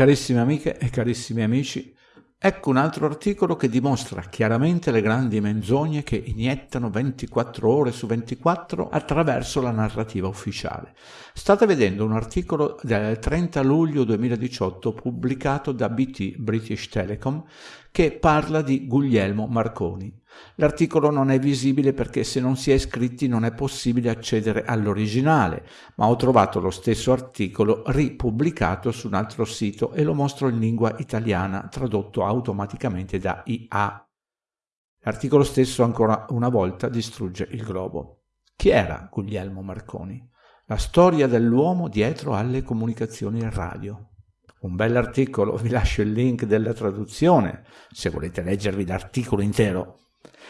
Carissime amiche e carissimi amici, Ecco un altro articolo che dimostra chiaramente le grandi menzogne che iniettano 24 ore su 24 attraverso la narrativa ufficiale. State vedendo un articolo del 30 luglio 2018 pubblicato da BT British Telecom che parla di Guglielmo Marconi. L'articolo non è visibile perché se non si è iscritti non è possibile accedere all'originale, ma ho trovato lo stesso articolo ripubblicato su un altro sito e lo mostro in lingua italiana, tradotto automaticamente da IA. L'articolo stesso ancora una volta distrugge il globo. Chi era Guglielmo Marconi? La storia dell'uomo dietro alle comunicazioni radio. Un bell'articolo, vi lascio il link della traduzione, se volete leggervi l'articolo intero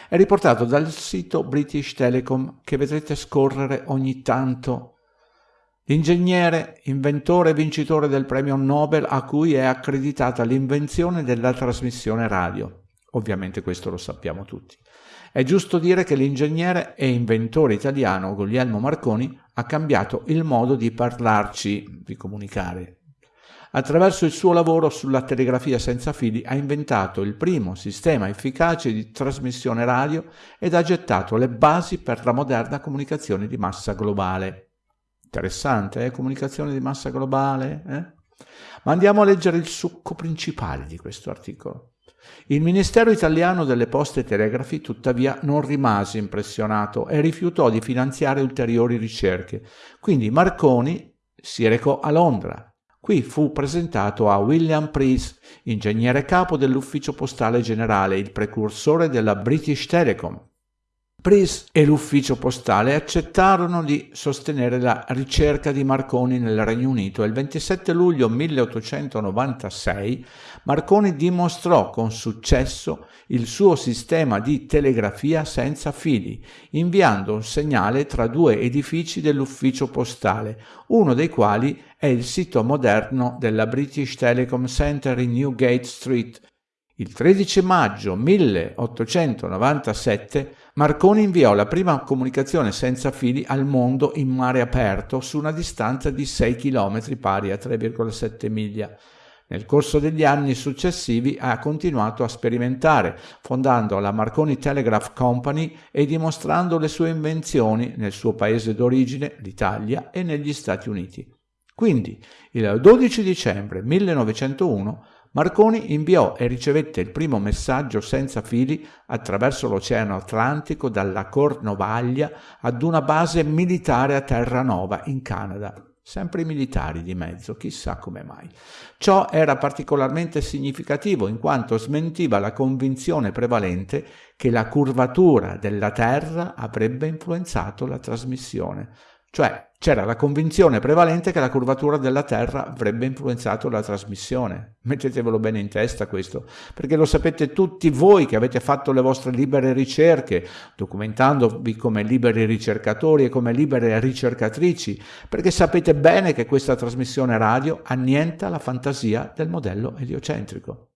è riportato dal sito British Telecom che vedrete scorrere ogni tanto. L'ingegnere, inventore e vincitore del premio Nobel a cui è accreditata l'invenzione della trasmissione radio. Ovviamente questo lo sappiamo tutti. È giusto dire che l'ingegnere e inventore italiano Guglielmo Marconi ha cambiato il modo di parlarci, di comunicare, Attraverso il suo lavoro sulla telegrafia senza fili ha inventato il primo sistema efficace di trasmissione radio ed ha gettato le basi per la moderna comunicazione di massa globale. Interessante, eh? Comunicazione di massa globale? Eh? Ma andiamo a leggere il succo principale di questo articolo. Il Ministero italiano delle Poste e Telegrafi tuttavia non rimase impressionato e rifiutò di finanziare ulteriori ricerche. Quindi Marconi si recò a Londra Qui fu presentato a William Price, ingegnere capo dell'ufficio postale generale, il precursore della British Telecom. Price e l'ufficio postale accettarono di sostenere la ricerca di Marconi nel Regno Unito e il 27 luglio 1896 Marconi dimostrò con successo il suo sistema di telegrafia senza fili, inviando un segnale tra due edifici dell'ufficio postale, uno dei quali è il sito moderno della British Telecom Center in Newgate Street. Il 13 maggio 1897 Marconi inviò la prima comunicazione senza fili al mondo in mare aperto su una distanza di 6 km pari a 3,7 miglia. Nel corso degli anni successivi ha continuato a sperimentare, fondando la Marconi Telegraph Company e dimostrando le sue invenzioni nel suo paese d'origine, l'Italia, e negli Stati Uniti. Quindi, il 12 dicembre 1901 Marconi inviò e ricevette il primo messaggio senza fili attraverso l'Oceano Atlantico dalla Cornovaglia ad una base militare a Terranova, in Canada. Sempre i militari di mezzo, chissà come mai. Ciò era particolarmente significativo in quanto smentiva la convinzione prevalente che la curvatura della Terra avrebbe influenzato la trasmissione. Cioè c'era la convinzione prevalente che la curvatura della Terra avrebbe influenzato la trasmissione. Mettetevelo bene in testa questo, perché lo sapete tutti voi che avete fatto le vostre libere ricerche, documentandovi come liberi ricercatori e come libere ricercatrici, perché sapete bene che questa trasmissione radio annienta la fantasia del modello eliocentrico.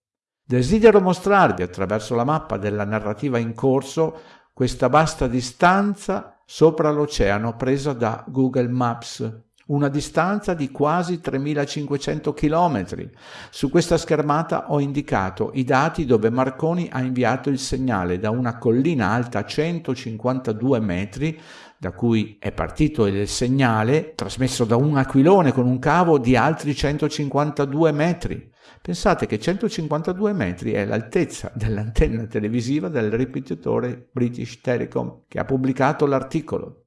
Desidero mostrarvi attraverso la mappa della narrativa in corso questa vasta distanza sopra l'oceano presa da Google Maps, una distanza di quasi 3500 km. Su questa schermata ho indicato i dati dove Marconi ha inviato il segnale da una collina alta 152 metri da cui è partito il segnale trasmesso da un aquilone con un cavo di altri 152 metri. Pensate che 152 metri è l'altezza dell'antenna televisiva del ripetitore British Telecom che ha pubblicato l'articolo.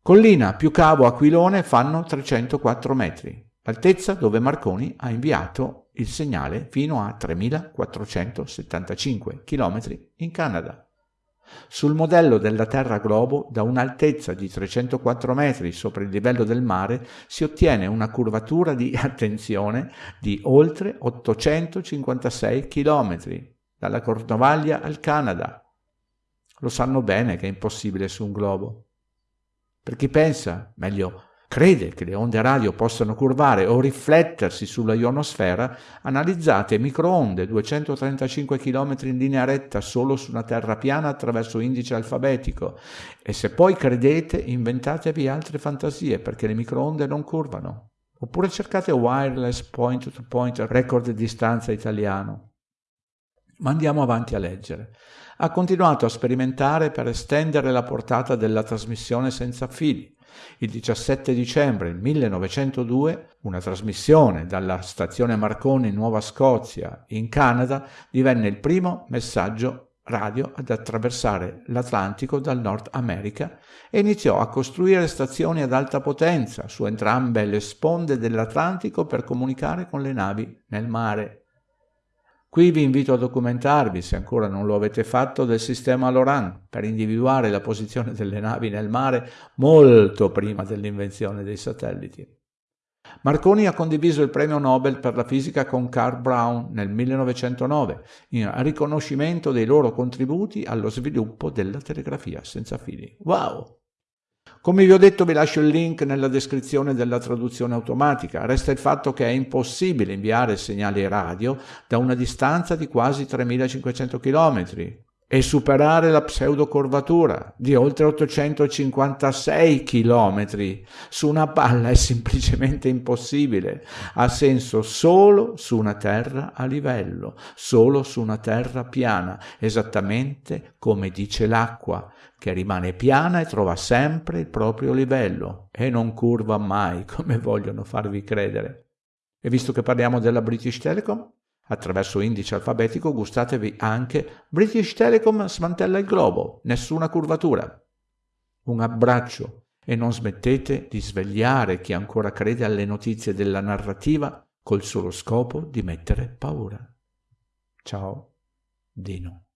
Collina più cavo aquilone fanno 304 metri, l'altezza dove Marconi ha inviato il segnale fino a 3475 km in Canada. Sul modello della Terra globo, da un'altezza di 304 metri sopra il livello del mare, si ottiene una curvatura di, attenzione, di oltre 856 km, dalla Cornovaglia al Canada. Lo sanno bene che è impossibile su un globo. Per chi pensa, meglio crede che le onde radio possano curvare o riflettersi sulla ionosfera, analizzate microonde 235 km in linea retta solo su una terra piana attraverso indice alfabetico e se poi credete inventatevi altre fantasie perché le microonde non curvano. oppure cercate wireless point-to-point record distanza italiano. Ma andiamo avanti a leggere. Ha continuato a sperimentare per estendere la portata della trasmissione senza fili. Il 17 dicembre 1902 una trasmissione dalla stazione Marconi in Nuova Scozia, in Canada, divenne il primo messaggio radio ad attraversare l'Atlantico dal Nord America e iniziò a costruire stazioni ad alta potenza su entrambe le sponde dell'Atlantico per comunicare con le navi nel mare. Qui vi invito a documentarvi, se ancora non lo avete fatto, del sistema Loran per individuare la posizione delle navi nel mare molto prima dell'invenzione dei satelliti. Marconi ha condiviso il premio Nobel per la fisica con Carl Brown nel 1909 in riconoscimento dei loro contributi allo sviluppo della telegrafia senza fili. Wow! Come vi ho detto vi lascio il link nella descrizione della traduzione automatica. Resta il fatto che è impossibile inviare segnali radio da una distanza di quasi 3500 km, e superare la pseudocurvatura di oltre 856 km su una palla è semplicemente impossibile. Ha senso solo su una terra a livello, solo su una terra piana, esattamente come dice l'acqua, che rimane piana e trova sempre il proprio livello e non curva mai, come vogliono farvi credere. E visto che parliamo della British Telecom, Attraverso indice alfabetico gustatevi anche British Telecom smantella il globo, nessuna curvatura. Un abbraccio e non smettete di svegliare chi ancora crede alle notizie della narrativa col solo scopo di mettere paura. Ciao, Dino.